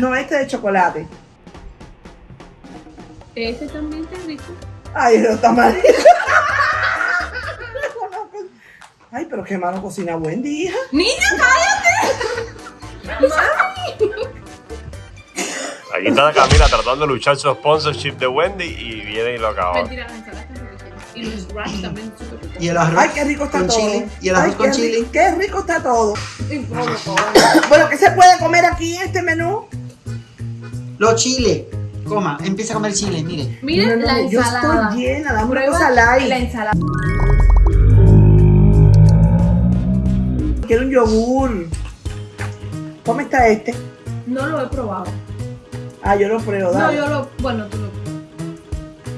No, este de chocolate. Ese también está rico. Ay, no está mal. Ay, pero qué malo cocina Wendy, hija. ¡Niña, cállate! ¡Mami! Aquí está Camila tratando de luchar su sponsorship de Wendy y viene y lo acaba. Mentira, las ensaladas están riquísimas. Y los wraps también son súper ricos. Y el arroz Ay, qué rico está con todo. chile. Y el arroz Ay, con qué chile. ri- Qué rico está todo. Bueno, ¿qué se puede comer aquí en este menú? Los chiles. Coma, empieza a comer chile, mire. Miren No, no, la no, Yo ensalada. estoy llena, dame una cosa light. la ensalada. Quiero un yogur. ¿Cómo está este? No lo he probado. Ah, yo lo pruebo, No, dale. yo lo. Bueno, tú lo.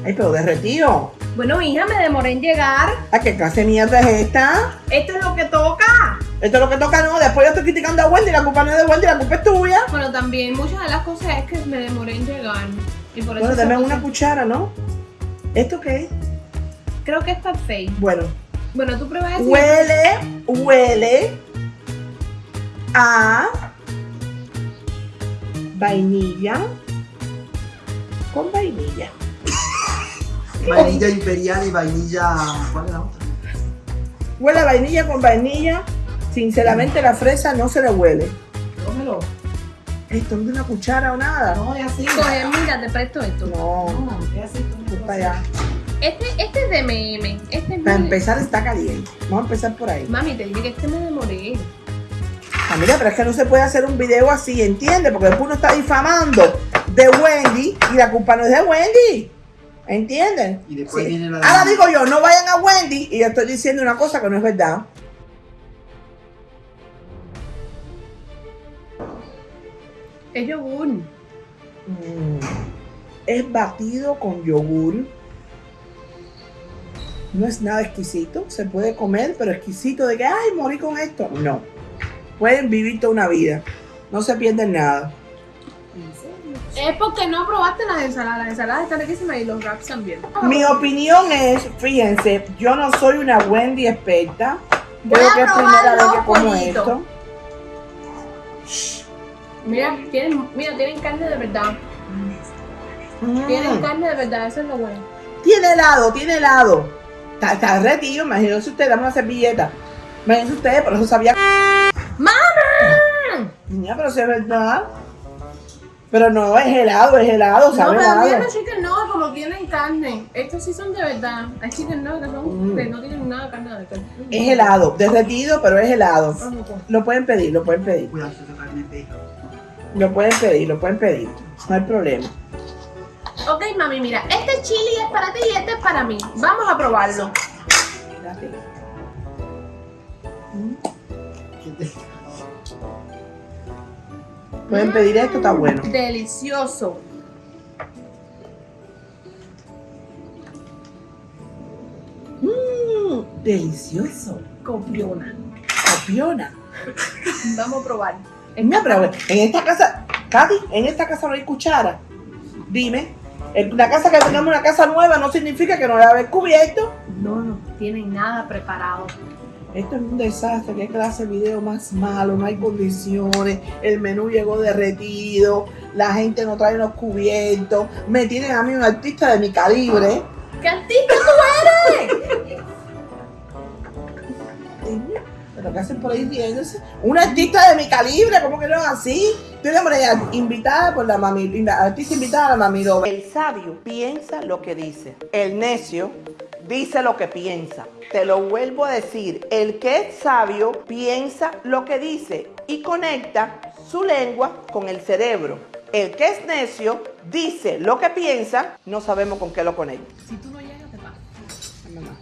Ay, pero derretido. Bueno, hija, me demoré en llegar. Ay, ¿qué clase de mierda es esta? Esto es lo que toca. Esto es lo que toca, no. Después yo estoy criticando a Wendy, la culpa no es de Wendy, la culpa es tuya. Bueno, también muchas de las cosas es que me demoré en llegar. Y por eso Bueno, dame una cuchara, ¿no? ¿Esto qué es? Creo que es parfait. Bueno, Bueno, tú pruebas eso. huele, huele a vainilla con vainilla. Vainilla imperial y vainilla. ¿Cuál es la otra? Huele a vainilla con vainilla. Sinceramente la fresa no se le huele. Cómelo. Esto no es una cuchara o nada. No, es así. Coge, mira, te presto esto. No, No, es así. para allá. Este, este es de MM. Este es Para muy- empezar está caliente. Vamos a empezar por ahí. Mami, te dije que este me demoré. Ah, mira, pero es que no se puede hacer un video así, ¿entiendes? Porque después uno está difamando de Wendy y la culpa no es de Wendy. ¿Entienden? Y después viene la- Ahora digo yo, no vayan a Wendy y yo estoy diciendo una cosa que no es verdad. Es yogur. Mm, Es batido con yogur. No es nada exquisito. Se puede comer, pero exquisito de que, ay, morí con esto. No. Pueden vivir toda una vida. No se pierden nada. Es porque no probaste las ensaladas. Las ensaladas están riquísimas y los wraps también. Mi opinión es, fíjense, yo no soy una Wendy experta. Creo que es primera vez que como esto. Mira, tienen, mira, tienen carne de verdad. Mm. Tienen carne de verdad, eso es lo bueno. Tiene helado, tiene helado. Está, está retiro, imagínense ustedes, dame una servilleta. Imagínense ustedes, por eso sabía. ¡Mamá! Niña, pero si es verdad. Pero no, es helado, es helado, No, sabe pero helado. mira los chicken nuggets como tienen carne. Estos sí son de verdad. Hay chicken nuggets que, son, Mm. que no tienen nada de carne de carne. Es helado, derretido, pero es helado. Ah, no, pues. Lo pueden pedir, lo pueden pedir. Cuidado, toca el pejo. Lo pueden pedir, lo pueden pedir. No hay problema. Ok, mami, mira, este chili es para ti y este es para mí. Vamos a probarlo. Espérate. Pueden pedir esto, está bueno. Delicioso. Mmm, delicioso. Copiona. Copiona. Vamos a probar. No, pero en esta casa, Katy, en esta casa no hay cuchara. Dime, en la casa que tengamos una casa nueva no significa que no la haber cubierto. No, no tienen nada preparado. Esto es un desastre, qué clase de video más malo, no hay condiciones, el menú llegó derretido, la gente no trae los cubiertos, me tienen a mí un artista de mi calibre. ¿Qué artista Pero ¿qué hacen por ahí riéndose? Un artista de mi calibre, ¿cómo que no es así? De manera invitada por la mami, artista invitada a la mami. El sabio piensa lo que dice. El necio dice lo que piensa. Te lo vuelvo a decir. El que es sabio piensa lo que dice y conecta su lengua con el cerebro. El que es necio dice lo que piensa, no sabemos con qué lo conecta. Si tú no llegas, te pasa. Mamá.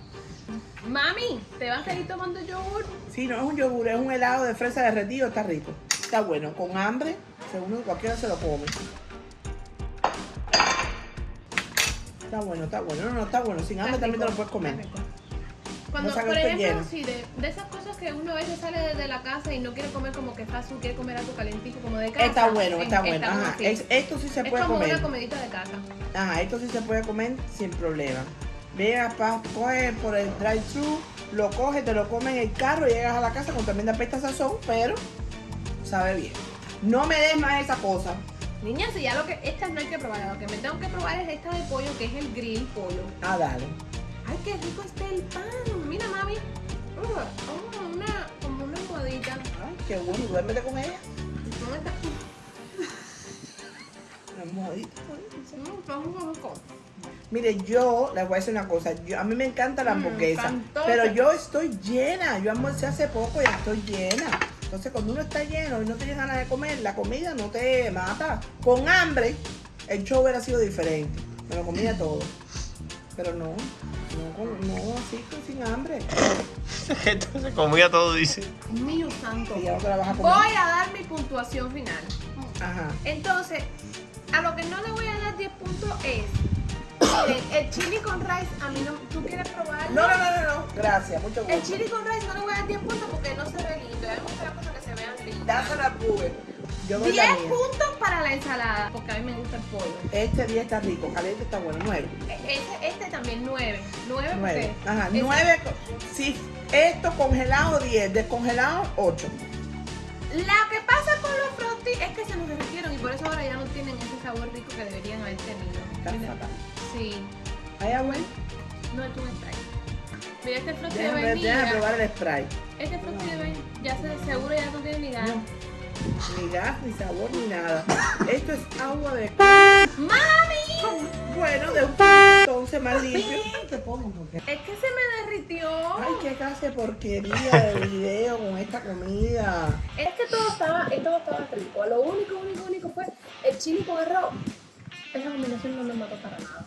Mami, ¿te vas a seguir tomando yogur? Sí, no es un yogur, es un helado de fresa derretido, está rico. Está bueno, con hambre, según cualquiera se lo come. Está bueno, está bueno. No, no, está bueno. Sin hambre también te lo puedes comer. Está. Cuando, No por ejemplo, sí, de, de esas cosas que uno a veces sale desde la casa y no quiere comer como que fast food, quiere comer algo calentito como de casa. Está bueno, está bueno. como Ajá. Es- esto sí se Es puede como comer. una comidita de casa. Ajá, esto sí se puede comer sin problema. Veas, pa, coge por el drive-thru, lo coge, te lo come en el carro, llegas a la casa con tremenda pesta sazón, pero sabe bien. No me des más esa cosa. Niña, si ya lo que. Esta no hay que probar. Lo que me tengo que probar es esta de pollo, que es el grill pollo. Ah, dale. Qué rico está el pan. Mira, mami. Uh, oh, una, como una almohadita. Ay, qué bueno. Duérmete con ella. ¿Dónde está? Una almohadita. Mm, está muy rico. Mire, yo les voy a decir una cosa. Yo, a mí me encanta la Mm, hamburguesa. encantó. pero yo estoy llena. Yo almorcé hace poco y estoy llena. Entonces, cuando uno está lleno y no tiene ganas de comer, la comida no te mata. Con hambre, el show hubiera sido diferente. Me lo comía todo. Pero no. Entonces comía todo, dice. Mío santo. Y ya no te la vas a comer. Voy a dar mi puntuación final. Ajá. Entonces, a lo que no le voy a dar 10 puntos es. El chili con rice, a mí no. ¿Tú quieres probarlo? No, no, no, no, no. Gracias, mucho El gusto. chili con rice no le voy a dar 10 puntos porque no se ve lindo. Gusta las cosas que se vean lindas. Dásela a Google. Yo doy 10 la mía. puntos para la ensalada, porque a mí me gusta el pollo. Este día está rico, caliente está bueno, nueve. E- Este, este también 9. 9 Nueve. porque. Ajá, ese- nueve. co- Si esto congelado, 10. Descongelado, 8. La que pasa con los frosty es que se nos derritieron y por eso ahora ya no tienen ese sabor rico que deberían haber tenido. Está fatal. Sí. ¿Hay agua? No es un spray. Mira este frosty de vainilla. déjame probar el spray. Este frosty de vainilla ya se, seguro ya no tiene ni gas. No. Ni gas, ni sabor, ni nada. Esto es agua de. ¡Mami! Bueno, de un entonces más limpio. Te pongo porque. Es que se me derritió. Ay, qué clase de porquería de video con esta comida. Es que todo estaba, todo estaba rico. Lo único, único, único fue el chili con arroz. Esa combinación no me mató para nada.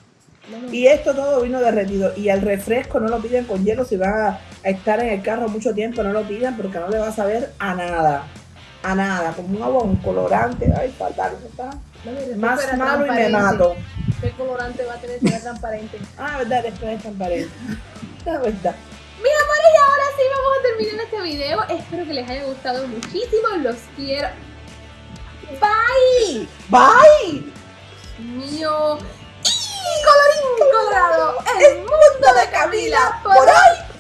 No Y esto todo vino derretido. Y el refresco no lo piden con hielo. Si van a estar en el carro mucho tiempo, no lo pidan porque no le va a saber a nada. A nada. Como un agua, un colorante. Ay, fatal. Está más malo y me mato. ¿Qué colorante va a tener si transparente? Ah, verdad, spray es transparente. La verdad. Mis amores, y ahora sí vamos a terminar este video. Espero que les haya gustado muchísimo. Los quiero. Bye. Bye. Mío. Y colorín colorado. El mundo de Camila por hoy